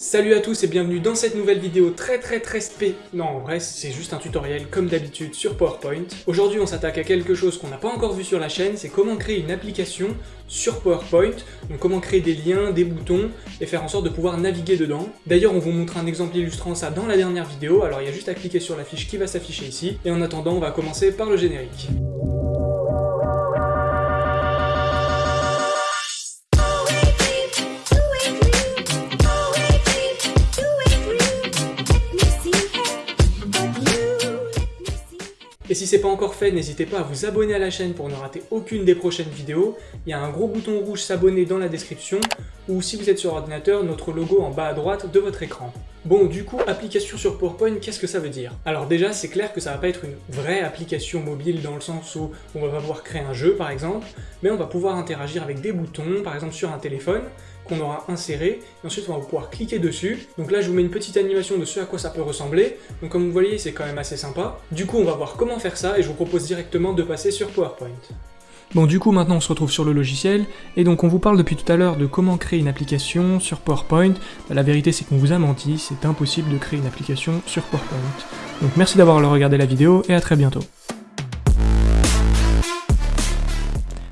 Salut à tous et bienvenue dans cette nouvelle vidéo très très très spé... Non, en vrai, c'est juste un tutoriel comme d'habitude sur PowerPoint. Aujourd'hui, on s'attaque à quelque chose qu'on n'a pas encore vu sur la chaîne, c'est comment créer une application sur PowerPoint, donc comment créer des liens, des boutons, et faire en sorte de pouvoir naviguer dedans. D'ailleurs, on vous montre un exemple illustrant ça dans la dernière vidéo, alors il y a juste à cliquer sur la fiche qui va s'afficher ici, et en attendant, on va commencer par le générique. C'est pas encore fait, n'hésitez pas à vous abonner à la chaîne pour ne rater aucune des prochaines vidéos. Il y a un gros bouton rouge s'abonner dans la description, ou si vous êtes sur ordinateur, notre logo en bas à droite de votre écran. Bon, du coup, application sur PowerPoint, qu'est-ce que ça veut dire? Alors déjà, c'est clair que ça va pas être une vraie application mobile dans le sens où on va pouvoir créer un jeu par exemple, mais on va pouvoir interagir avec des boutons, par exemple sur un téléphone, qu'on aura inséré, et ensuite on va pouvoir cliquer dessus. Donc là je vous mets une petite animation de ce à quoi ça peut ressembler, donc comme vous voyez c'est quand même assez sympa. Du coup on va voir comment faire ça, et je vous propose directement de passer sur PowerPoint. Bon du coup maintenant on se retrouve sur le logiciel, et donc on vous parle depuis tout à l'heure de comment créer une application sur PowerPoint. Bah, la vérité c'est qu'on vous a menti, c'est impossible de créer une application sur PowerPoint. Donc merci d'avoir regardé la vidéo, et à très bientôt.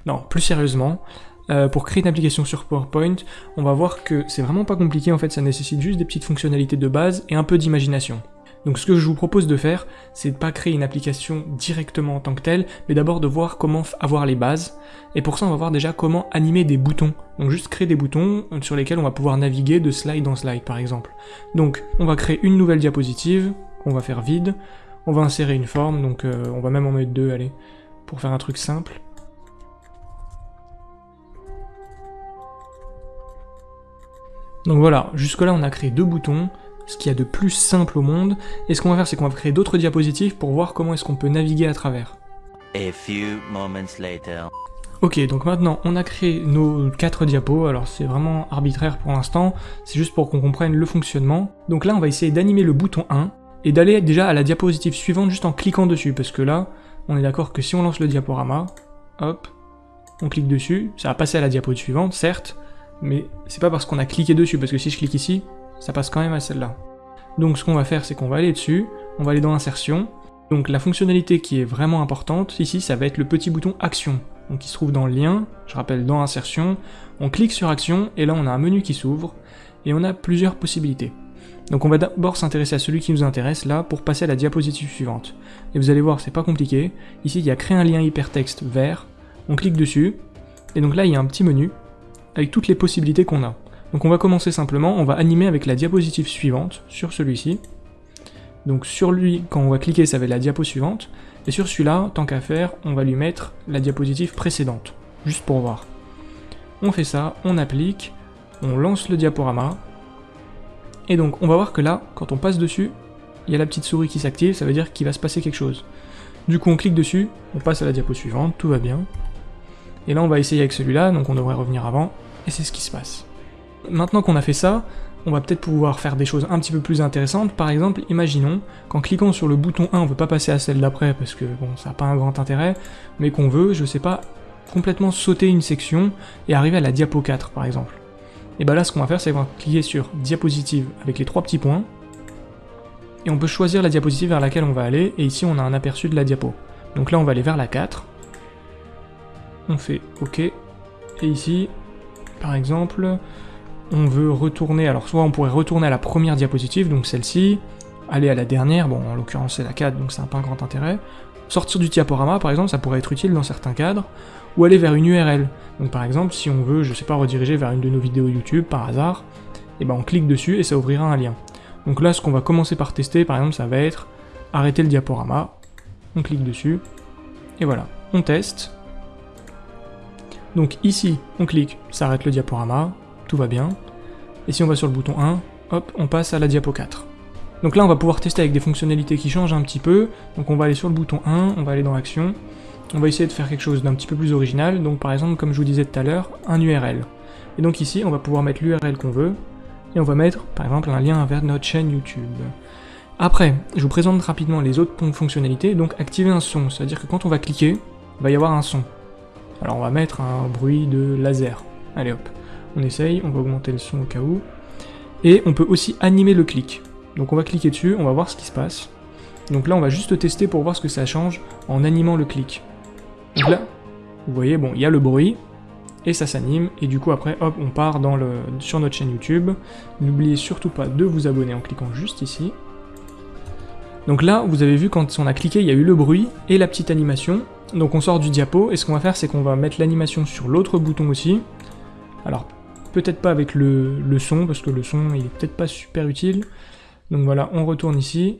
Non, plus sérieusement, euh, pour créer une application sur PowerPoint, on va voir que c'est vraiment pas compliqué, en fait ça nécessite juste des petites fonctionnalités de base et un peu d'imagination. Donc ce que je vous propose de faire, c'est de pas créer une application directement en tant que telle, mais d'abord de voir comment avoir les bases, et pour ça on va voir déjà comment animer des boutons. Donc juste créer des boutons sur lesquels on va pouvoir naviguer de slide en slide par exemple. Donc on va créer une nouvelle diapositive, qu'on va faire vide, on va insérer une forme, donc euh, on va même en mettre deux, allez, pour faire un truc simple. Donc voilà, jusque là on a créé deux boutons, ce qu'il y a de plus simple au monde, et ce qu'on va faire c'est qu'on va créer d'autres diapositives pour voir comment est-ce qu'on peut naviguer à travers. Ok, donc maintenant on a créé nos quatre diapos, alors c'est vraiment arbitraire pour l'instant, c'est juste pour qu'on comprenne le fonctionnement. Donc là on va essayer d'animer le bouton 1, et d'aller déjà à la diapositive suivante juste en cliquant dessus, parce que là, on est d'accord que si on lance le diaporama, hop, on clique dessus, ça va passer à la diapo suivante, certes, mais c'est pas parce qu'on a cliqué dessus, parce que si je clique ici, ça passe quand même à celle-là. Donc ce qu'on va faire, c'est qu'on va aller dessus, on va aller dans Insertion, donc la fonctionnalité qui est vraiment importante, ici, ça va être le petit bouton Action, donc qui se trouve dans lien, je rappelle dans Insertion, on clique sur Action, et là on a un menu qui s'ouvre, et on a plusieurs possibilités. Donc on va d'abord s'intéresser à celui qui nous intéresse là pour passer à la diapositive suivante. Et vous allez voir, c'est pas compliqué. Ici, il y a créer un lien hypertexte vert. On clique dessus. Et donc là, il y a un petit menu avec toutes les possibilités qu'on a. Donc on va commencer simplement, on va animer avec la diapositive suivante, sur celui-ci. Donc sur lui, quand on va cliquer, ça va être la diapo suivante. Et sur celui-là, tant qu'à faire, on va lui mettre la diapositive précédente, juste pour voir. On fait ça, on applique, on lance le diaporama. Et donc on va voir que là, quand on passe dessus, il y a la petite souris qui s'active, ça veut dire qu'il va se passer quelque chose. Du coup on clique dessus, on passe à la diapo suivante, tout va bien. Et là on va essayer avec celui-là, donc on devrait revenir avant et c'est ce qui se passe. Maintenant qu'on a fait ça, on va peut-être pouvoir faire des choses un petit peu plus intéressantes. Par exemple, imaginons qu'en cliquant sur le bouton 1, on veut pas passer à celle d'après parce que bon, ça n'a pas un grand intérêt, mais qu'on veut, je sais pas, complètement sauter une section et arriver à la diapo 4 par exemple. Et bah là, ce qu'on va faire, c'est qu'on va cliquer sur diapositive avec les trois petits points, et on peut choisir la diapositive vers laquelle on va aller, et ici on a un aperçu de la diapo. Donc là, on va aller vers la 4, on fait OK, et ici, par exemple, on veut retourner, alors soit on pourrait retourner à la première diapositive, donc celle-ci, aller à la dernière, bon en l'occurrence c'est la 4, donc ça n'a pas un grand intérêt, sortir du diaporama par exemple, ça pourrait être utile dans certains cadres, ou aller vers une URL. Donc par exemple, si on veut, je sais pas, rediriger vers une de nos vidéos YouTube par hasard, et eh ben on clique dessus et ça ouvrira un lien. Donc là, ce qu'on va commencer par tester, par exemple, ça va être arrêter le diaporama, on clique dessus, et voilà, on teste, donc ici, on clique, ça arrête le diaporama, tout va bien. Et si on va sur le bouton 1, hop, on passe à la diapo 4. Donc là, on va pouvoir tester avec des fonctionnalités qui changent un petit peu. Donc on va aller sur le bouton 1, on va aller dans Action. On va essayer de faire quelque chose d'un petit peu plus original. Donc par exemple, comme je vous disais tout à l'heure, un URL. Et donc ici, on va pouvoir mettre l'URL qu'on veut. Et on va mettre, par exemple, un lien vers notre chaîne YouTube. Après, je vous présente rapidement les autres fonctionnalités. Donc activer un son, c'est-à-dire que quand on va cliquer, il va y avoir un son. Alors on va mettre un bruit de laser. Allez hop, on essaye, on va augmenter le son au cas où. Et on peut aussi animer le clic. Donc on va cliquer dessus, on va voir ce qui se passe. Donc là, on va juste tester pour voir ce que ça change en animant le clic. Donc là, vous voyez, bon, il y a le bruit, et ça s'anime, et du coup après, hop, on part dans le, sur notre chaîne YouTube. N'oubliez surtout pas de vous abonner en cliquant juste ici. Donc là, vous avez vu, quand on a cliqué, il y a eu le bruit et la petite animation. Donc on sort du diapo, et ce qu'on va faire, c'est qu'on va mettre l'animation sur l'autre bouton aussi. Alors, peut-être pas avec le, son, parce que le son, il est peut-être pas super utile. Donc voilà, on retourne ici,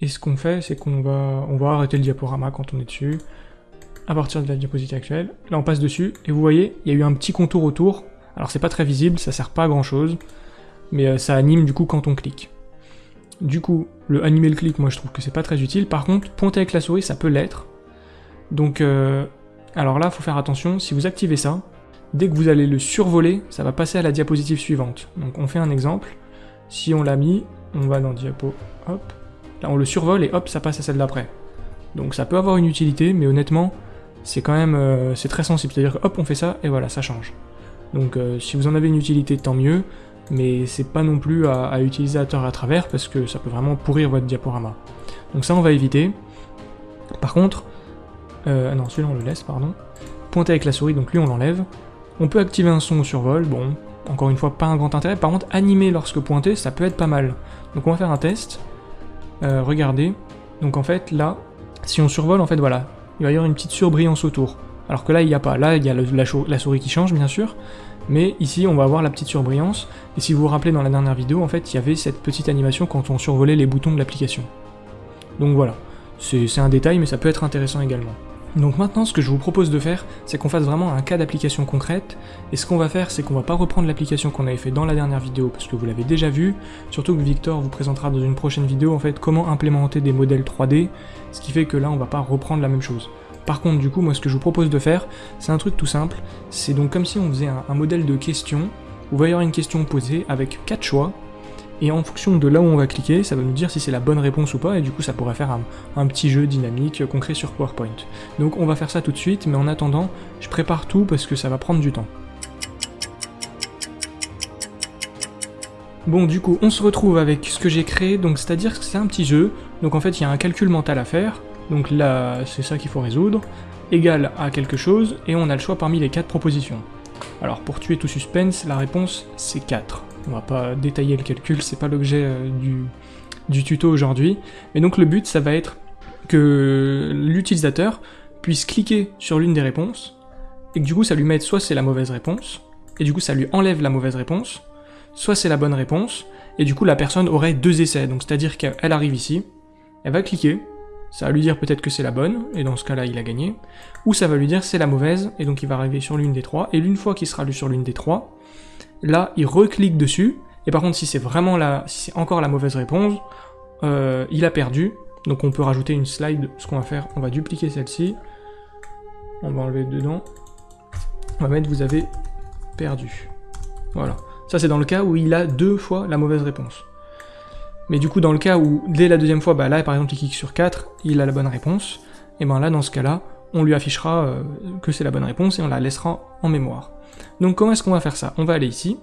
et ce qu'on fait, c'est qu'on va, on va arrêter le diaporama quand on est dessus, à partir de la diapositive actuelle. Là, on passe dessus, et vous voyez, il y a eu un petit contour autour. Alors c'est pas très visible, ça sert pas à grand chose, mais euh, ça anime du coup quand on clique. Du coup, le animer le clic, moi je trouve que c'est pas très utile. Par contre, pointer avec la souris, ça peut l'être. Donc, euh, alors là, faut faire attention, si vous activez ça, dès que vous allez le survoler, ça va passer à la diapositive suivante. Donc on fait un exemple. Si on l'a mis, on va dans diapo, hop, là on le survole et hop, ça passe à celle d'après. Donc ça peut avoir une utilité, mais honnêtement, c'est quand même, euh, très sensible. C'est-à-dire hop, on fait ça, et voilà, ça change. Donc euh, si vous en avez une utilité, tant mieux mais c'est pas non plus à, utiliser à tort à travers parce que ça peut vraiment pourrir votre diaporama. Donc ça on va éviter. Par contre, euh, non celui-là on le laisse, pardon. Pointer avec la souris, donc lui on l'enlève. On peut activer un son au survol, bon, encore une fois pas un grand intérêt. Par contre, animer lorsque pointé, ça peut être pas mal. Donc on va faire un test. Euh, regardez. Donc en fait là, si on survole, en fait voilà, il va y avoir une petite surbrillance autour. Alors que là il n'y a pas. Là il y a la souris qui change bien sûr, mais ici on va avoir la petite surbrillance, et si vous vous rappelez dans la dernière vidéo, en fait il y avait cette petite animation quand on survolait les boutons de l'application. Donc voilà, c'est un détail mais ça peut être intéressant également. Donc maintenant ce que je vous propose de faire, c'est qu'on fasse vraiment un cas d'application concrète, et ce qu'on va faire c'est qu'on va pas reprendre l'application qu'on avait fait dans la dernière vidéo parce que vous l'avez déjà vu, surtout que Victor vous présentera dans une prochaine vidéo en fait comment implémenter des modèles 3D, ce qui fait que là on va pas reprendre la même chose. Par contre, du coup, moi, ce que je vous propose de faire, c'est un truc tout simple. C'est donc comme si on faisait un, modèle de question, où il va y avoir une question posée avec quatre choix, et en fonction de là où on va cliquer, ça va nous dire si c'est la bonne réponse ou pas, et du coup ça pourrait faire un, petit jeu dynamique concret sur PowerPoint. Donc on va faire ça tout de suite, mais en attendant, je prépare tout parce que ça va prendre du temps. Bon du coup, on se retrouve avec ce que j'ai créé, donc c'est-à-dire que c'est un petit jeu, donc en fait il y a un calcul mental à faire, donc là, c'est ça qu'il faut résoudre, égal à quelque chose, et on a le choix parmi les quatre propositions. Alors pour tuer tout suspense, la réponse c'est 4. On va pas détailler le calcul, c'est pas l'objet euh, du, du tuto aujourd'hui, mais donc le but ça va être que l'utilisateur puisse cliquer sur l'une des réponses, et que du coup ça lui mette soit c'est la mauvaise réponse, et du coup ça lui enlève la mauvaise réponse, soit c'est la bonne réponse, et du coup la personne aurait deux essais, donc c'est-à-dire qu'elle arrive ici, elle va cliquer, ça va lui dire peut-être que c'est la bonne, et dans ce cas-là, il a gagné, ou ça va lui dire c'est la mauvaise, et donc il va arriver sur l'une des trois, et une fois qu'il sera lu sur l'une des trois, là, il reclique dessus, et par contre, si c'est vraiment la, si c'est encore la mauvaise réponse, euh, il a perdu, donc on peut rajouter une slide, ce qu'on va faire, on va dupliquer celle-ci, on va enlever dedans, on va mettre vous avez perdu. Voilà. Ça c'est dans le cas où il a deux fois la mauvaise réponse. Mais du coup, dans le cas où, dès la deuxième fois, bah là, par exemple, il clique sur 4, il a la bonne réponse, et ben là, dans ce cas-là, on lui affichera euh, que c'est la bonne réponse et on la laissera en mémoire. Donc comment est-ce qu'on va faire ça? On va aller ici,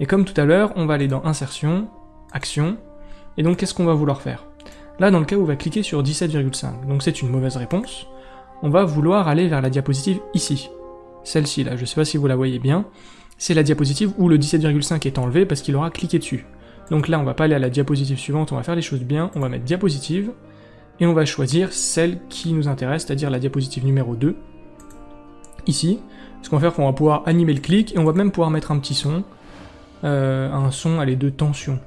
et comme tout à l'heure, on va aller dans Insertion, Action, et donc qu'est-ce qu'on va vouloir faire? Là, dans le cas où on va cliquer sur 17,5, donc c'est une mauvaise réponse, on va vouloir aller vers la diapositive ici. Celle-ci, là, je sais pas si vous la voyez bien, c'est la diapositive où le 17,5 est enlevé parce qu'il aura cliqué dessus. Donc là, on va pas aller à la diapositive suivante, on va faire les choses bien, on va mettre diapositive, et on va choisir celle qui nous intéresse, c'est-à-dire la diapositive numéro 2, ici. Ce qu'on va faire, qu'on va pouvoir animer le clic, et on va même pouvoir mettre un petit son, euh, un son, allez, de tension.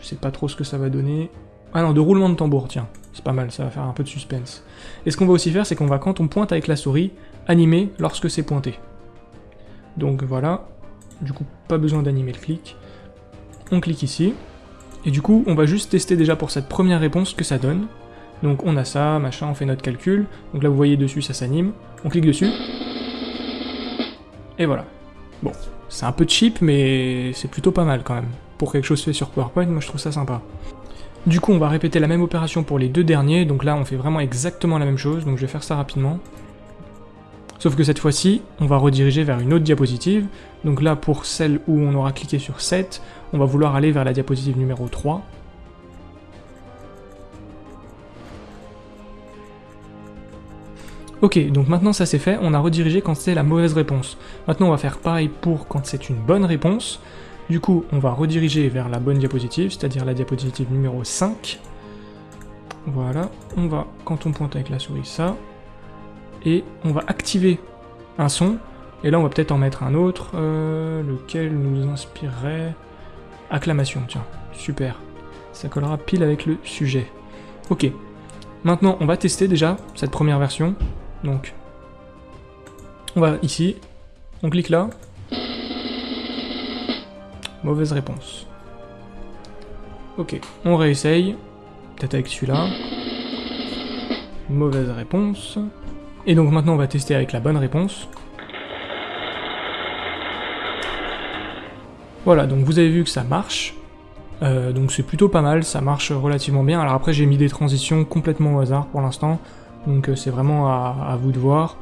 Je sais pas trop ce que ça va donner. Ah non, de roulement de tambour, tiens, c'est pas mal, ça va faire un peu de suspense. Et ce qu'on va aussi faire, c'est qu'on va, quand on pointe avec la souris, animer lorsque c'est pointé. Donc voilà, du coup, pas besoin d'animer le clic. On clique ici, et du coup, on va juste tester déjà pour cette première réponse que ça donne. Donc on a ça, machin, on fait notre calcul. Donc là, vous voyez dessus, ça s'anime. On clique dessus. Et voilà. Bon, c'est un peu cheap, mais c'est plutôt pas mal quand même. Pour quelque chose fait sur PowerPoint, moi je trouve ça sympa. Du coup, on va répéter la même opération pour les deux derniers. Donc là, on fait vraiment exactement la même chose. Donc je vais faire ça rapidement. Sauf que cette fois-ci, on va rediriger vers une autre diapositive. Donc là, pour celle où on aura cliqué sur 7, on va vouloir aller vers la diapositive numéro 3. Ok, donc maintenant ça c'est fait, on a redirigé quand c'est la mauvaise réponse. Maintenant on va faire pareil pour quand c'est une bonne réponse. Du coup, on va rediriger vers la bonne diapositive, c'est-à-dire la diapositive numéro 5. Voilà, on va, quand on pointe avec la souris, ça. Et on va activer un son. Et là, on va peut-être en mettre un autre, euh, lequel nous inspirerait... Acclamation, tiens, super. Ça collera pile avec le sujet. Ok, maintenant on va tester déjà cette première version. Donc, on va ici, on clique là. Mauvaise réponse. Ok, on réessaye. Peut-être avec celui-là. Mauvaise réponse. Et donc maintenant on va tester avec la bonne réponse. Voilà, donc vous avez vu que ça marche. Euh, donc c'est plutôt pas mal, ça marche relativement bien. Alors après j'ai mis des transitions complètement au hasard pour l'instant. Donc euh, c'est vraiment à, vous de voir.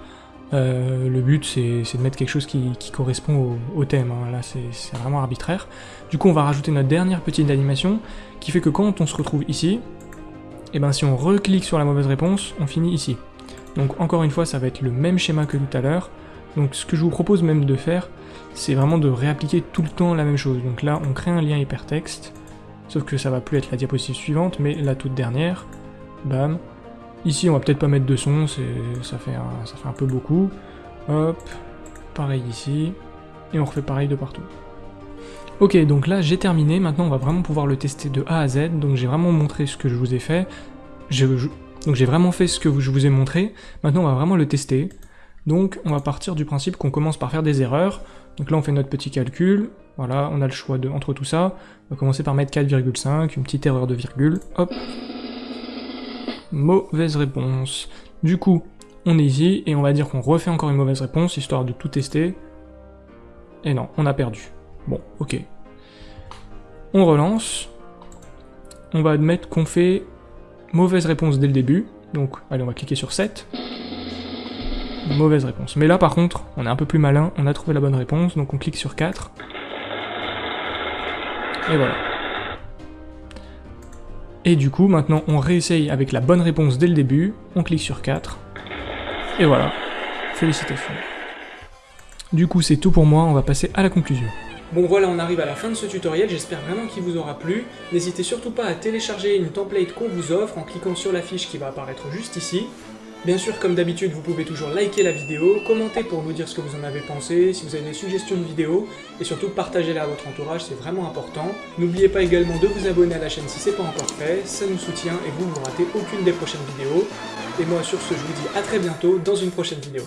Euh, le but c'est de mettre quelque chose qui, correspond au, thème, hein. là c'est vraiment arbitraire. Du coup on va rajouter notre dernière petite animation qui fait que quand on se retrouve ici, et eh ben si on reclique sur la mauvaise réponse, on finit ici. Donc encore une fois ça va être le même schéma que tout à l'heure. Donc ce que je vous propose même de faire, c'est vraiment de réappliquer tout le temps la même chose. Donc là on crée un lien hypertexte, sauf que ça va plus être la diapositive suivante, mais la toute dernière. Bam, Ici, on va peut-être pas mettre de son, ça fait, un, peu beaucoup. Hop, pareil ici, et on refait pareil de partout. Ok, donc là j'ai terminé, maintenant on va vraiment pouvoir le tester de A à Z, donc j'ai vraiment montré ce que je vous ai fait, donc j'ai vraiment fait ce que je vous ai montré, maintenant on va vraiment le tester, donc on va partir du principe qu'on commence par faire des erreurs, donc là on fait notre petit calcul, voilà, on a le choix entre tout ça, on va commencer par mettre 4,5, une petite erreur de virgule, hop, Mauvaise réponse. Du coup, on est ici, et on va dire qu'on refait encore une mauvaise réponse, histoire de tout tester. Et non, on a perdu. Bon, ok. On relance. On va admettre qu'on fait mauvaise réponse dès le début. Donc, allez, on va cliquer sur 7. Mauvaise réponse. Mais là, par contre, on est un peu plus malin, on a trouvé la bonne réponse, donc on clique sur 4. Et voilà. Et du coup, maintenant, on réessaye avec la bonne réponse dès le début, on clique sur 4, et voilà, félicitations. Du coup, c'est tout pour moi, on va passer à la conclusion. Bon voilà, on arrive à la fin de ce tutoriel, j'espère vraiment qu'il vous aura plu. N'hésitez surtout pas à télécharger une template qu'on vous offre en cliquant sur la fiche qui va apparaître juste ici. Bien sûr, comme d'habitude, vous pouvez toujours liker la vidéo, commenter pour nous dire ce que vous en avez pensé, si vous avez des suggestions de vidéos, et surtout partager-la à votre entourage, c'est vraiment important. N'oubliez pas également de vous abonner à la chaîne si c'est pas encore fait, ça nous soutient et vous ne ratez aucune des prochaines vidéos. Et moi sur ce, je vous dis à très bientôt dans une prochaine vidéo.